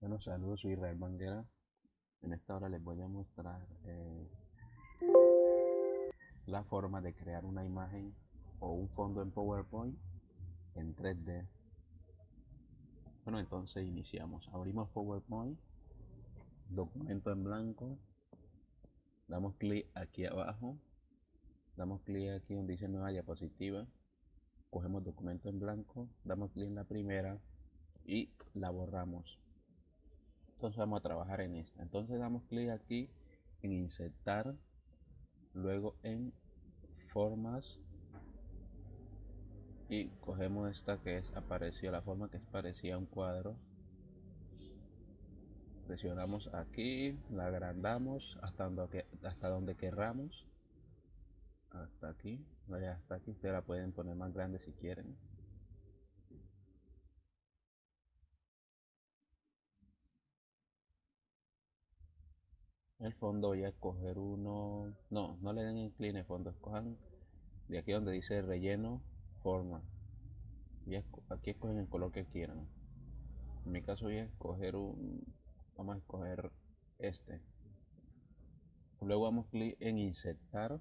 Bueno, saludos, soy Israel Banguera. En esta hora les voy a mostrar eh, la forma de crear una imagen o un fondo en PowerPoint en 3D. Bueno, entonces iniciamos. Abrimos PowerPoint, documento en blanco, damos clic aquí abajo, damos clic aquí donde dice nueva diapositiva, cogemos documento en blanco, damos clic en la primera y la borramos entonces vamos a trabajar en esta. Entonces damos clic aquí en insertar luego en formas y cogemos esta que es apareció la forma que es parecía un cuadro. Presionamos aquí la agrandamos hasta donde hasta donde querramos. Hasta aquí hasta aquí ustedes la pueden poner más grande si quieren el fondo voy a escoger uno no no le den incline fondo escojan de aquí donde dice relleno forma. Y aquí escogen el color que quieran. En mi caso voy a escoger un vamos a escoger este. Luego damos clic en insertar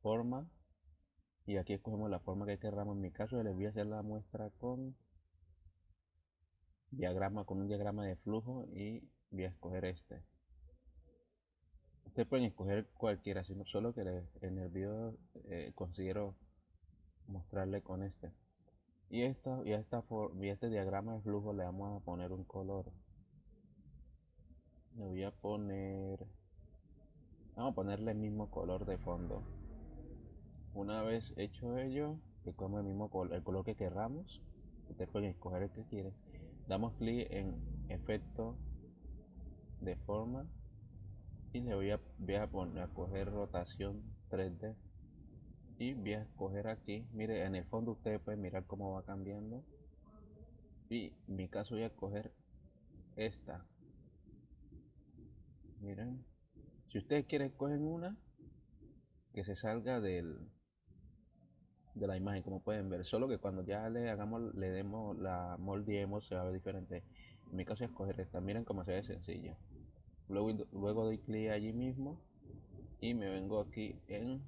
forma y aquí escogemos la forma que queramos en mi caso les voy a hacer la muestra con diagrama con un diagrama de flujo y voy a escoger este. Ustedes pueden escoger cualquiera sino solo que en el video eh, considero mostrarle con este. Y esta y esta y este diagrama de flujo le vamos a poner un color. Le voy a poner vamos a ponerle el mismo color de fondo. Una vez hecho ello que como el mismo color el color que querramos ustedes pueden escoger el que quieren. Damos clic en efecto de forma y le voy a, voy a poner a coger rotación 3D y voy a escoger aquí mire en el fondo ustedes pueden mirar cómo va cambiando y en mi caso voy a escoger esta. Miren si ustedes quieren cogen una que se salga del de la imagen como pueden ver solo que cuando ya le hagamos le demos la moldeemos se va a ver diferente. En mi caso es escoger esta miren cómo se ve sencillo luego, doy clic allí mismo y me vengo aquí en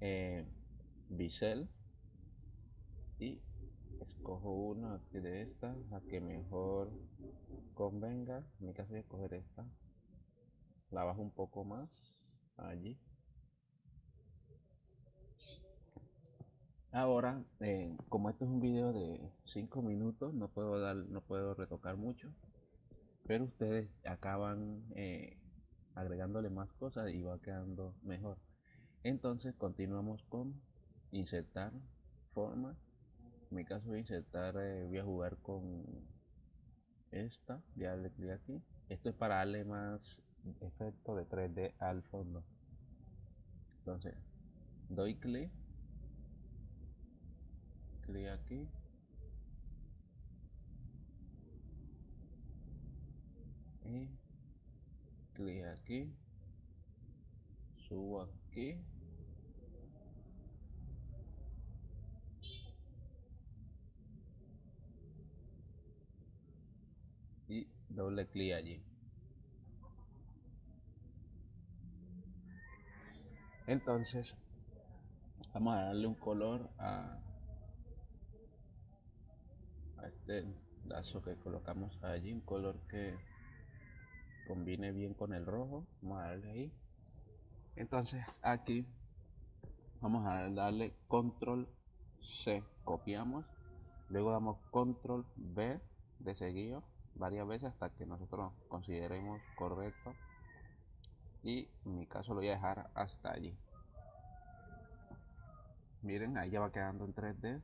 eh, bisel y escojo una de estas la que mejor convenga. En mi caso voy a escoger esta. La bajo un poco más allí. Ahora eh, como esto es un video de 5 minutos no puedo dar no puedo retocar mucho pero ustedes acaban eh, agregándole más cosas y va quedando mejor. Entonces continuamos con insertar forma. En mi caso voy a insertar eh, voy a jugar con esta voy a darle clic aquí. Esto es para darle más efecto de 3D al fondo. Entonces doy clic. Clic aquí clic aquí subo aquí. Y doble clic allí. Entonces vamos a darle un color a, a este lazo que colocamos allí un color que combine bien con el rojo vamos a darle ahí. Entonces aquí vamos a darle control C copiamos luego damos control B de seguido varias veces hasta que nosotros consideremos correcto. Y en mi caso lo voy a dejar hasta allí. Miren ahí ya va quedando en 3D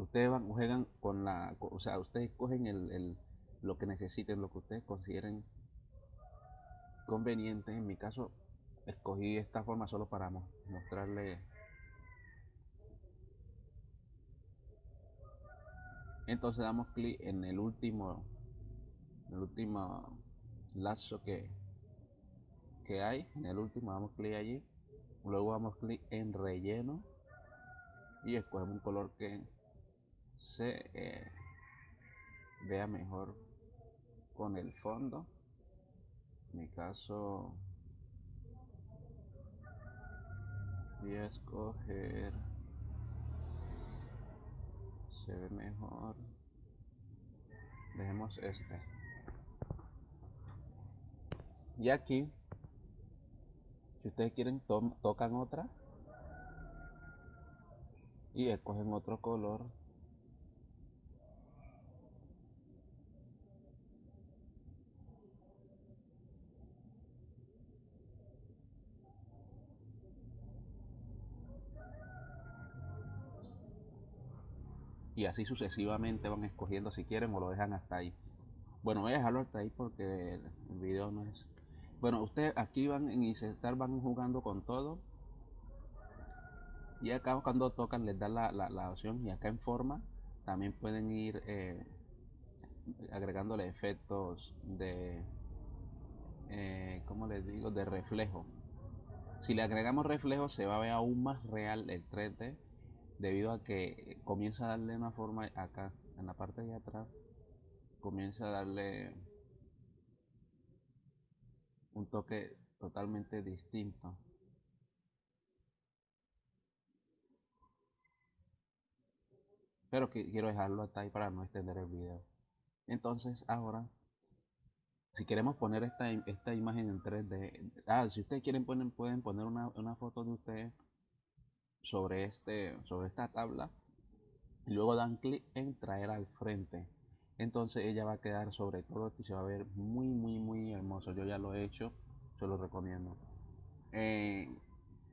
ustedes van, juegan con la o sea ustedes cogen el, el, lo que necesiten lo que ustedes consideren conveniente. En mi caso escogí esta forma solo para mostrarle entonces damos clic en el último el último lazo que que hay. En el último damos clic allí. Luego damos clic en relleno. Y escogemos un color que se eh, vea mejor con el fondo. En mi caso voy a escoger se ve mejor. Dejemos este. Y aquí si ustedes quieren tocan otra y escogen otro color y así sucesivamente van escogiendo si quieren o lo dejan hasta ahí. Bueno voy a dejarlo hasta ahí porque el, video no es bueno ustedes aquí van en insertar van jugando con todo. Y acá cuando tocan les da la, la, opción y acá en forma también pueden ir eh, agregándole efectos de eh, como les digo de reflejo. Si le agregamos reflejo se va a ver aún más real el 3D debido a que comienza a darle una forma acá en la parte de atrás comienza a darle un toque totalmente distinto. Pero que quiero dejarlo hasta ahí para no extender el video. Entonces ahora si queremos poner esta, esta imagen en 3D ah, si ustedes quieren poner, pueden poner una, una foto de ustedes sobre, este, sobre esta tabla y luego dan clic en traer al frente. Entonces ella va a quedar sobre todo y se va a ver muy muy muy hermoso. Yo ya lo he hecho se lo recomiendo. Eh,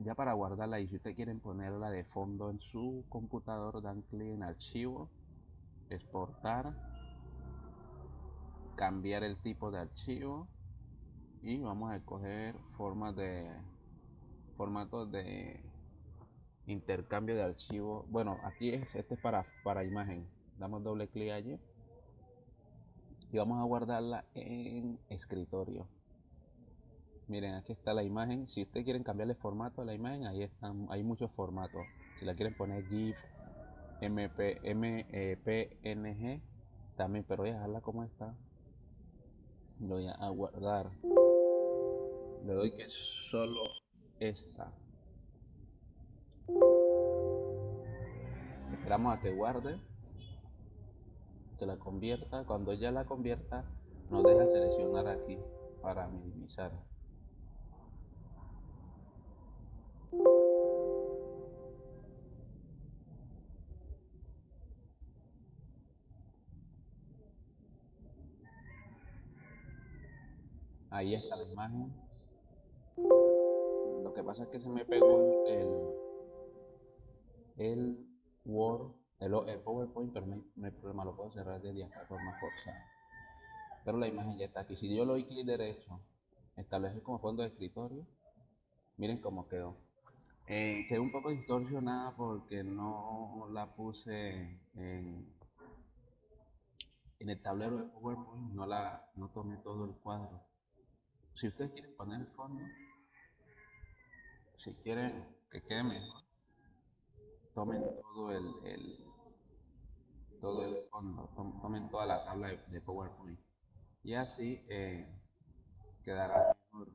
ya para guardarla y si ustedes quieren ponerla de fondo en su computador dan clic en archivo exportar cambiar el tipo de archivo y vamos a escoger formas de formatos de intercambio de archivo. Bueno aquí es este es para para imagen. Damos doble clic allí. Y vamos a guardarla en escritorio. Miren aquí está la imagen. Si ustedes quieren cambiarle formato a la imagen ahí están hay muchos formatos. Si la quieren poner gif mp mpng también pero voy a dejarla como está. Lo voy a guardar. Le doy que solo esta esperamos a que guarde que la convierta cuando ya la convierta nos deja seleccionar aquí para minimizar. Ahí está la imagen. Lo que pasa es que se me pegó el el Word, el, PowerPoint, pero no problema, lo puedo cerrar por más forzada. Pero la imagen ya está aquí. Si yo lo doy clic derecho, establecer como fondo de escritorio, miren cómo quedó. Eh, quedó un poco distorsionada porque no la puse en, en el tablero de PowerPoint, no, la, no tomé todo el cuadro. Si ustedes quieren poner el fondo, si quieren que quede mejor, tomen todo el, todo el fondo, tomen toda la tabla de, PowerPoint y así eh, quedará mejor.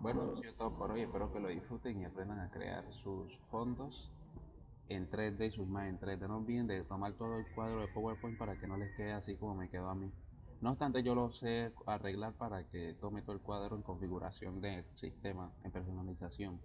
Bueno, eso es todo por hoy, espero que lo disfruten y aprendan a crear sus fondos en 3D y sus imágenes en 3D. No olviden de tomar todo el cuadro de PowerPoint para que no les quede así como me quedó a mí. No obstante, yo lo sé arreglar para que tome todo el cuadro en configuración del sistema, en personalización.